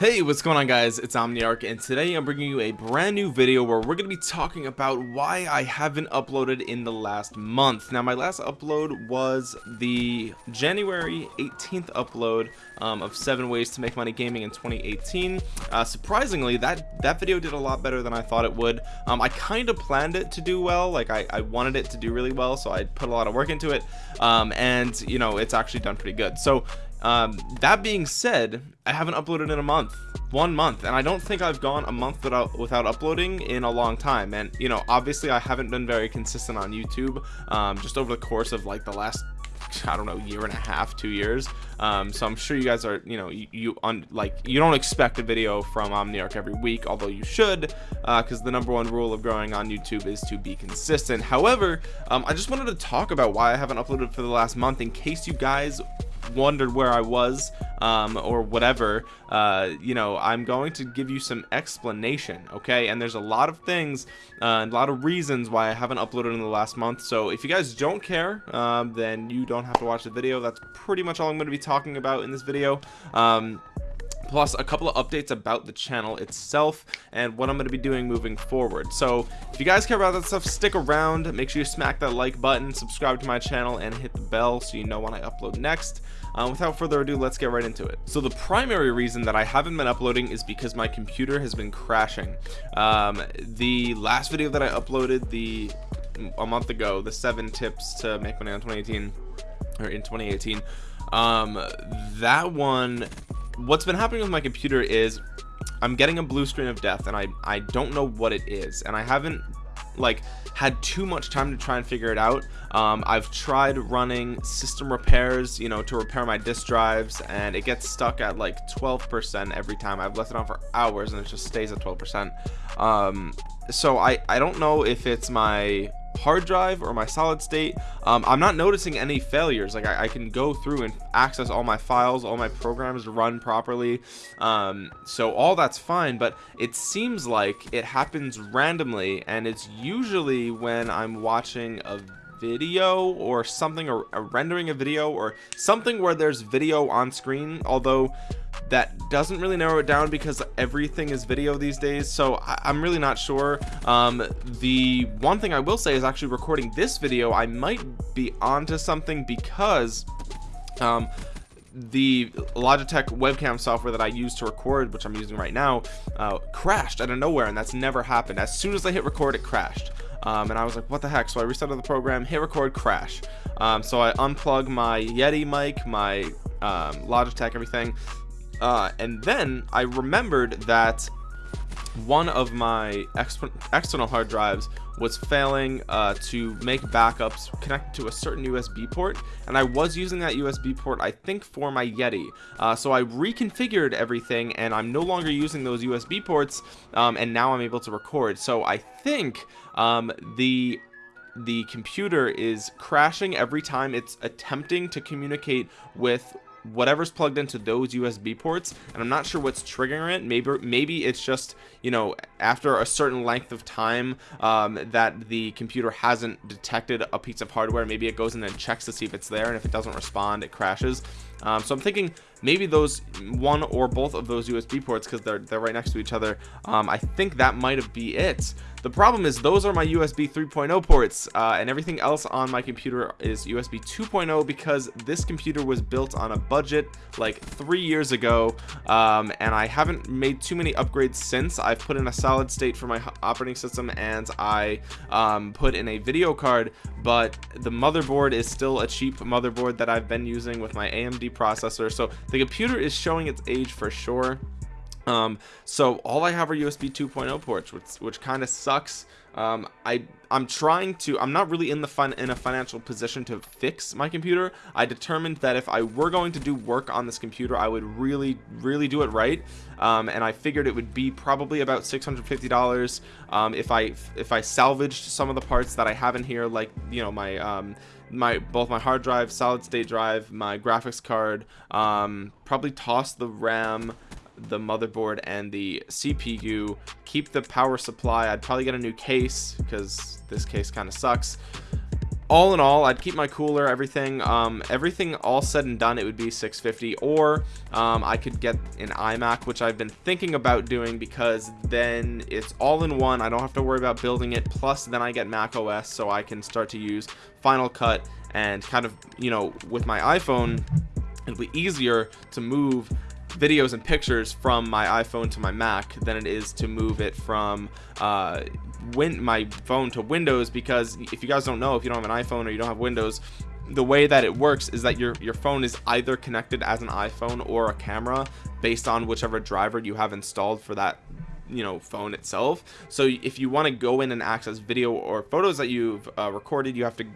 Hey, what's going on guys? It's Omniarch and today I'm bringing you a brand new video where we're going to be talking about why I haven't uploaded in the last month. Now my last upload was the January 18th upload um, of 7 ways to make money gaming in 2018. Uh, surprisingly, that, that video did a lot better than I thought it would. Um, I kind of planned it to do well, like I, I wanted it to do really well, so I put a lot of work into it. Um, and, you know, it's actually done pretty good. So um, that being said i haven't uploaded in a month one month and i don't think i've gone a month without without uploading in a long time. And you know obviously i haven't been very consistent on youtube um, just over the course of like the last I don't know year and a half two years. Um, so I'm sure you guys are you know you, you on like you don't expect a video from Omniarch every week although you should because uh, the number one rule of growing on YouTube is to be consistent. However um, I just wanted to talk about why I haven't uploaded for the last month in case you guys wondered where I was um, or whatever uh, you know I'm going to give you some explanation okay and there's a lot of things uh, a lot of reasons why I haven't uploaded in the last month so if you guys don't care um, then you don't have to watch the video that's pretty much all I'm going to be talking about in this video um, plus a couple of updates about the channel itself and what I'm going to be doing moving forward. So if you guys care about that stuff, stick around. Make sure you smack that like button, subscribe to my channel, and hit the bell so you know when I upload next. Uh, without further ado, let's get right into it. So the primary reason that I haven't been uploading is because my computer has been crashing. Um, the last video that I uploaded the a month ago, the seven tips to make money on 2018 or in 2018 um that one what's been happening with my computer is I'm getting a blue screen of death and I I don't know what it is and I haven't like had too much time to try and figure it out. Um, I've tried running system repairs you know to repair my disk drives and it gets stuck at like 12% every time. I've left it on for hours and it just stays at 12% um, so I I don't know if it's my hard drive or my solid state um, I'm not noticing any failures. Like I, I, can go through and access all my files all my programs run properly um, so all that's fine but it seems like it happens randomly and it's usually when I'm watching a video or something or, or rendering a video or something where there's video on screen although that doesn't really narrow it down because everything is video these days. So I am really not sure. Um, the one thing I will say is actually recording this video I might be onto something because um, the Logitech webcam software that I use to record which I'm using right now uh, crashed out of nowhere and that's never happened. As soon as I hit record it crashed. Um, and I was like what the heck? So I restarted the program hit record crash. Um, so I unplug my Yeti mic my um, Logitech everything uh, and then I remembered that one of my external hard drives was failing uh, to make backups connected to a certain USB port and I was using that USB port I think for my Yeti. Uh, so I reconfigured everything and I'm no longer using those USB ports um, and now I'm able to record. So I think um, the the computer is crashing every time it's attempting to communicate with whatever's plugged into those USB ports and I'm not sure what's triggering it. Maybe maybe it's just you know after a certain length of time um, that the computer hasn't detected a piece of hardware. Maybe it goes in and checks to see if it's there and if it doesn't respond it crashes um, so I'm thinking maybe those one or both of those USB ports because they're they're right next to each other. Um, I think that might have be it. The problem is those are my USB 3.0 ports uh, and everything else on my computer is USB 2.0 because this computer was built on a budget like three years ago um, and I haven't made too many upgrades since. I've put in a solid state for my operating system and I um, put in a video card but the motherboard is still a cheap motherboard that I've been using with my AMD processor. So the computer is showing its age for sure um so all i have are usb 2.0 ports which which kind of sucks. Um i i'm trying to i'm not really in the fun in a financial position to fix my computer. I determined that if i were going to do work on this computer i would really really do it right. Um and i figured it would be probably about 650 dollars um if i if i salvaged some of the parts that i have in here like you know my um my both my hard drive solid state drive my graphics card um probably toss the ram the motherboard and the CPU keep the power supply. I'd probably get a new case because this case kind of sucks. All in all I'd keep my cooler everything um, everything all said and done it would be 650 or um, I could get an iMac which I've been thinking about doing because then it's all in one I don't have to worry about building it plus then I get Mac OS so I can start to use Final Cut and kind of you know with my iPhone it'll be easier to move videos and pictures from my iPhone to my Mac than it is to move it from uh, my phone to Windows because if you guys don't know if you don't have an iPhone or you don't have Windows the way that it works is that your your phone is either connected as an iPhone or a camera based on whichever driver you have installed for that you know phone itself. So if you want to go in and access video or photos that you've uh, recorded you have to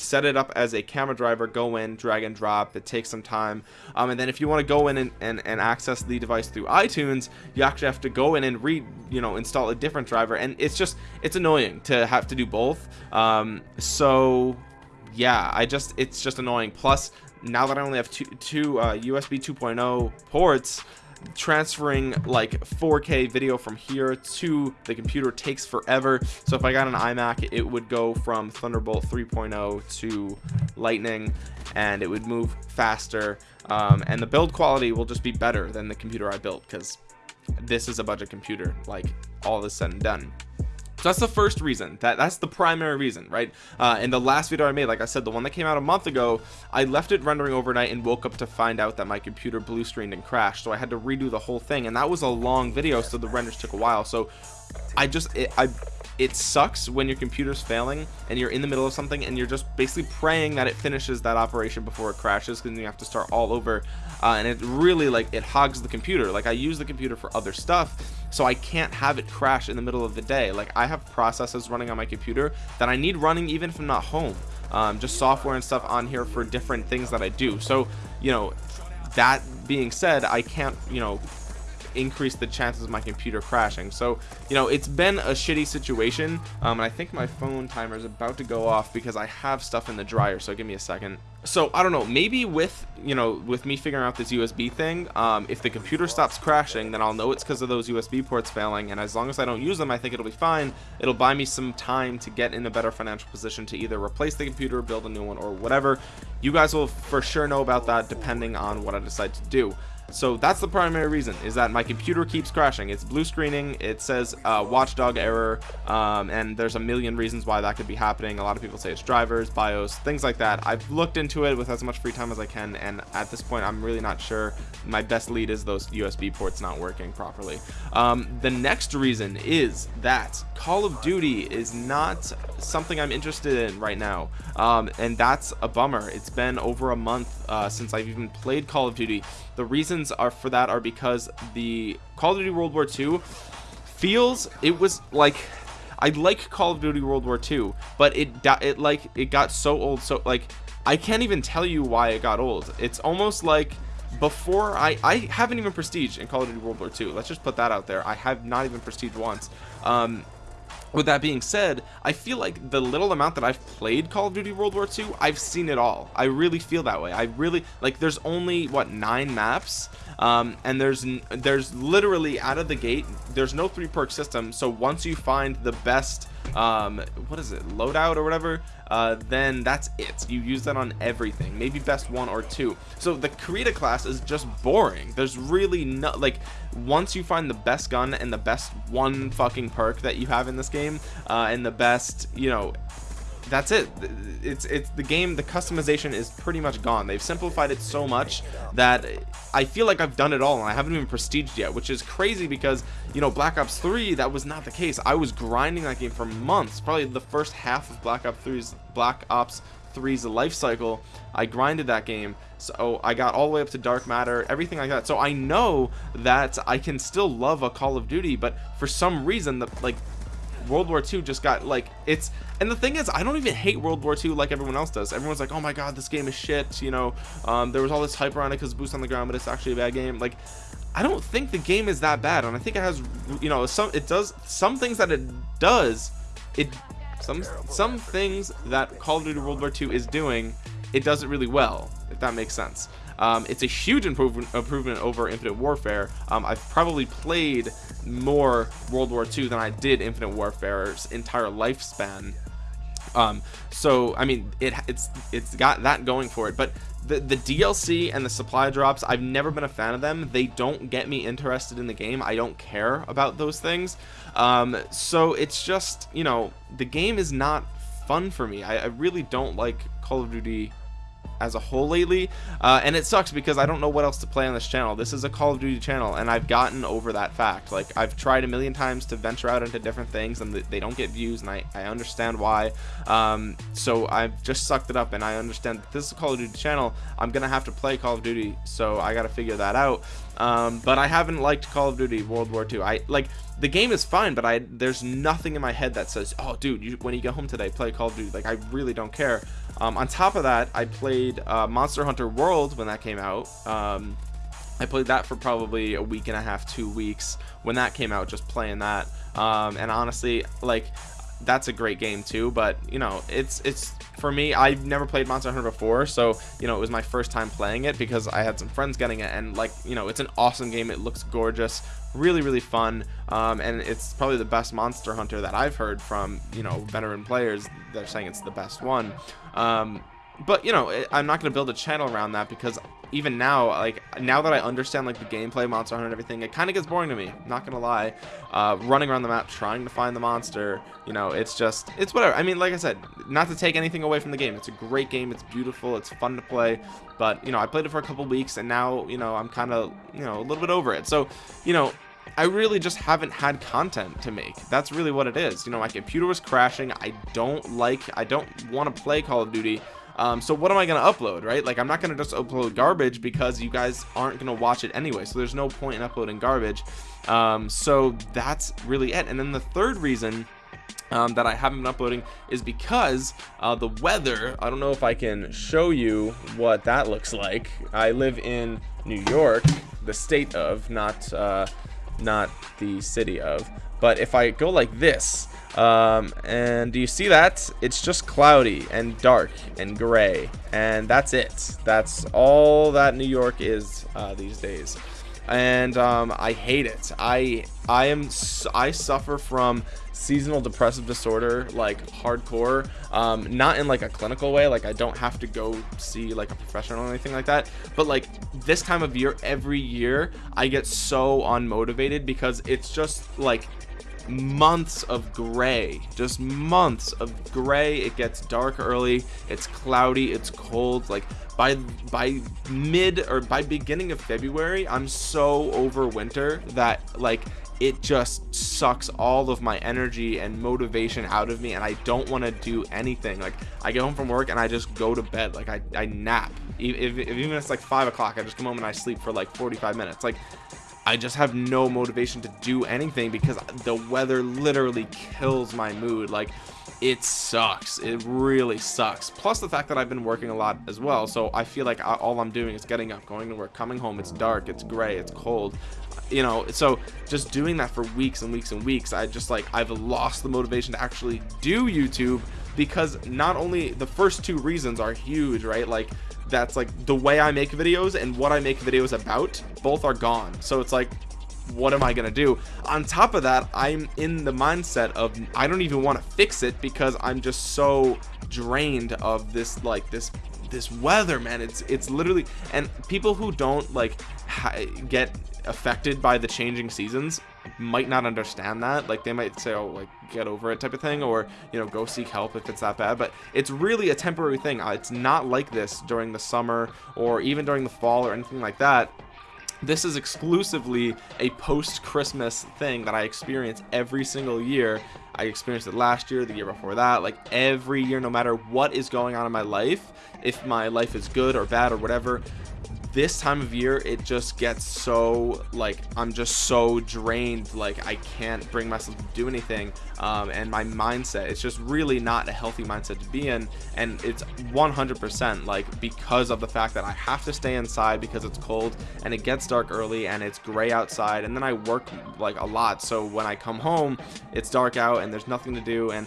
set it up as a camera driver go in drag and drop it takes some time. Um, and then if you want to go in and, and, and access the device through iTunes you actually have to go in and read you know install a different driver. And it's just it's annoying to have to do both. Um, so yeah I just it's just annoying. Plus now that I only have two, two uh, USB 2.0 ports transferring like 4k video from here to the computer takes forever. So if i got an imac it would go from thunderbolt 3.0 to lightning and it would move faster. Um, and the build quality will just be better than the computer i built because this is a budget computer like all this said and done so that's the first reason. That that's the primary reason right? Uh in the last video i made like i said the one that came out a month ago i left it rendering overnight and woke up to find out that my computer blue screened and crashed. So i had to redo the whole thing and that was a long video so the renders took a while. So i just it, i it sucks when your computer's failing and you're in the middle of something and you're just basically praying that it finishes that operation before it crashes because then you have to start all over. Uh, and it really like it hogs the computer. Like I use the computer for other stuff so I can't have it crash in the middle of the day. Like I have processes running on my computer that I need running even if I'm not home. Um, just software and stuff on here for different things that I do. So you know that being said I can't you know increase the chances of my computer crashing. So you know it's been a shitty situation um, and I think my phone timer is about to go off because I have stuff in the dryer so give me a second. So I don't know maybe with you know with me figuring out this USB thing um, if the computer stops crashing then I'll know it's because of those USB ports failing and as long as I don't use them I think it'll be fine. It'll buy me some time to get in a better financial position to either replace the computer build a new one or whatever. You guys will for sure know about that depending on what I decide to do so that's the primary reason is that my computer keeps crashing. It's blue screening it says uh, watchdog error um, and there's a million reasons why that could be happening. A lot of people say it's drivers bios things like that. I've looked into it with as much free time as I can and at this point I'm really not sure my best lead is those USB ports not working properly. Um, the next reason is that Call of Duty is not something I'm interested in right now. Um, and that's a bummer. It's been over a month uh, since I've even played Call of Duty. The reasons are for that are because the Call of Duty World War II feels it was like I like Call of Duty World War II but it it like it got so old so like I can't even tell you why it got old. It's almost like before I I haven't even prestige in Call of Duty World War II let's just put that out there. I have not even prestige once. Um with that being said I feel like the little amount that I've played Call of Duty World War II I've seen it all. I really feel that way. I really like there's only what nine maps? Um, and there's there's literally out of the gate there's no three perk system. So once you find the best um, what is it loadout or whatever uh, then that's it. You use that on everything maybe best one or two. So the create-a-class is just boring. There's really no like once you find the best gun and the best one fucking perk that you have in this game uh, and the best you know that's it. It's it's the game the customization is pretty much gone. They've simplified it so much that I feel like I've done it all and I haven't even prestiged yet which is crazy because you know Black Ops 3 that was not the case. I was grinding that game for months probably the first half of Black Ops 3's Black Ops 3's life cycle I grinded that game. So I got all the way up to dark matter everything like that so I know that I can still love a Call of Duty but for some reason the like World War II just got like it's and the thing is I don't even hate World War II like everyone else does. Everyone's like oh my god this game is shit you know? Um, there was all this hype around it because boots on the ground but it's actually a bad game. Like I don't think the game is that bad and I think it has you know some it does some things that it does it some some things that Call of Duty World War II is doing it does it really well if that makes sense. Um, it's a huge improvement improvement over Infinite Warfare. Um, I've probably played more World War II than I did Infinite Warfare's entire lifespan. Um so i mean it it's it's got that going for it but the the DLC and the supply drops I've never been a fan of them. They don't get me interested in the game. I don't care about those things. Um so it's just you know the game is not fun for me. I, I really don't like Call of Duty as a whole lately uh, and it sucks because I don't know what else to play on this channel. This is a Call of Duty channel and I've gotten over that fact. Like I've tried a million times to venture out into different things and they don't get views and I, I understand why. Um, so I've just sucked it up and I understand that this is a Call of Duty channel. I'm gonna have to play Call of Duty so I gotta figure that out. Um, but I haven't liked Call of Duty World War II I like the game is fine but I there's nothing in my head that says oh dude you, when you get home today play Call of Duty. Like I really don't care um, on top of that I played uh, Monster Hunter World when that came out. Um, I played that for probably a week and a half two weeks when that came out just playing that. Um, and honestly like that's a great game too but you know it's it's for me I've never played Monster Hunter before so you know it was my first time playing it because I had some friends getting it and like you know it's an awesome game. It looks gorgeous really really fun um, and it's probably the best Monster Hunter that I've heard from you know veteran players. They're saying it's the best one. Um, but you know i'm not going to build a channel around that because even now like now that i understand like the gameplay monster hunter and everything it kind of gets boring to me not gonna lie. Uh, running around the map trying to find the monster you know it's just it's whatever. I mean like i said not to take anything away from the game. It's a great game. It's beautiful. It's fun to play. But you know i played it for a couple weeks and now you know i'm kind of you know a little bit over it. So you know I really just haven't had content to make. That's really what it is. You know, my computer was crashing. I don't like, I don't want to play Call of Duty um, so what am I going to upload, right? Like, I'm not going to just upload garbage because you guys aren't going to watch it anyway. So there's no point in uploading garbage. Um, so that's really it. And then the third reason um, that I haven't been uploading is because uh, the weather I don't know if I can show you what that looks like I live in New York the state of not uh, not the city of. But if I go like this um, and do you see that? It's just cloudy and dark and gray and that's it. That's all that New York is uh, these days and um, I hate it. I I am I suffer from seasonal depressive disorder like hardcore um, not in like a clinical way like I don't have to go see like a professional or anything like that but like this time of year every year I get so unmotivated because it's just like months of gray just months of gray. It gets dark early it's cloudy it's cold. Like by by mid or by beginning of February I'm so over winter that like it just sucks all of my energy and motivation out of me and I don't want to do anything. Like I get home from work and I just go to bed. Like I, I nap. If, if, even it's like five o'clock I just come home and I sleep for like 45 minutes. Like I just have no motivation to do anything because the weather literally kills my mood. Like it sucks. It really sucks. Plus the fact that I've been working a lot as well. So I feel like all I'm doing is getting up going to work coming home. It's dark it's gray it's cold. You know so just doing that for weeks and weeks and weeks I just like I've lost the motivation to actually do YouTube because not only the first two reasons are huge right? Like that's like the way I make videos and what I make videos about both are gone. So it's like what am I gonna do? On top of that I'm in the mindset of I don't even want to fix it because I'm just so drained of this like this this weather man. It's it's literally and people who don't like get affected by the changing seasons might not understand that like they might say oh like get over it type of thing or you know go seek help if it's that bad but it's really a temporary thing uh, it's not like this during the summer or even during the fall or anything like that this is exclusively a post-Christmas thing that I experience every single year. I experienced it last year, the year before that, like every year, no matter what is going on in my life, if my life is good or bad or whatever, this time of year it just gets so like i'm just so drained like i can't bring myself to do anything um, and my mindset it's just really not a healthy mindset to be in and it's 100% like because of the fact that i have to stay inside because it's cold and it gets dark early and it's gray outside and then i work like a lot. So when i come home it's dark out and there's nothing to do and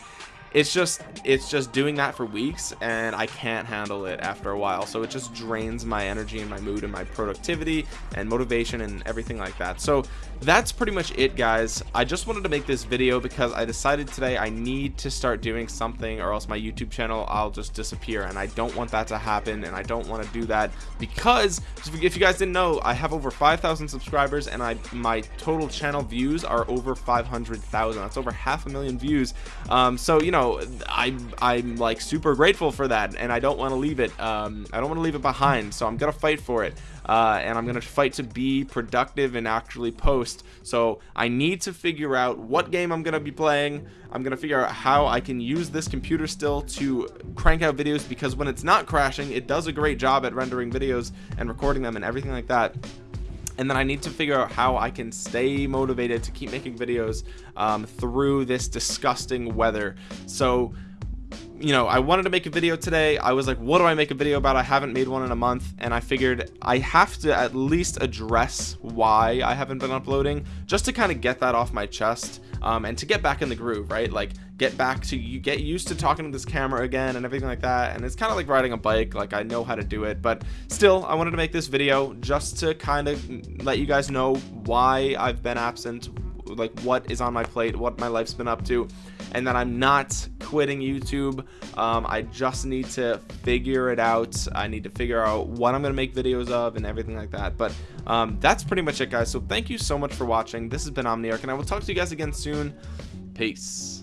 it's just it's just doing that for weeks and I can't handle it after a while. So it just drains my energy and my mood and my productivity and motivation and everything like that. So that's pretty much it guys. I just wanted to make this video because I decided today I need to start doing something or else my YouTube channel I'll just disappear. And I don't want that to happen and I don't want to do that because if you guys didn't know I have over 5,000 subscribers and I my total channel views are over 500,000 that's over half a million views. Um, so you know know, I, I'm like super grateful for that and I don't want to leave it. Um, I don't want to leave it behind. So I'm to fight for it. Uh, and I'm to fight to be productive and actually post. So I need to figure out what game I'm to be playing. I'm to figure out how I can use this computer still to crank out videos because when it's not crashing, it does a great job at rendering videos and recording them and everything like that and then I need to figure out how I can stay motivated to keep making videos um, through this disgusting weather. So you know, I wanted to make a video today. I was like, what do I make a video about? I haven't made one in a month. And I figured I have to at least address why I haven't been uploading just to kind of get that off my chest um, and to get back in the groove, right? Like get back to you get used to talking to this camera again and everything like that. And it's kind of like riding a bike. Like I know how to do it, but still I wanted to make this video just to kind of let you guys know why I've been absent, like what is on my plate, what my life's been up to, and that I'm not quitting YouTube. Um, I just need to figure it out. I need to figure out what I'm going to make videos of and everything like that. But um, that's pretty much it, guys. So thank you so much for watching. This has been Omniarch, and I will talk to you guys again soon. Peace.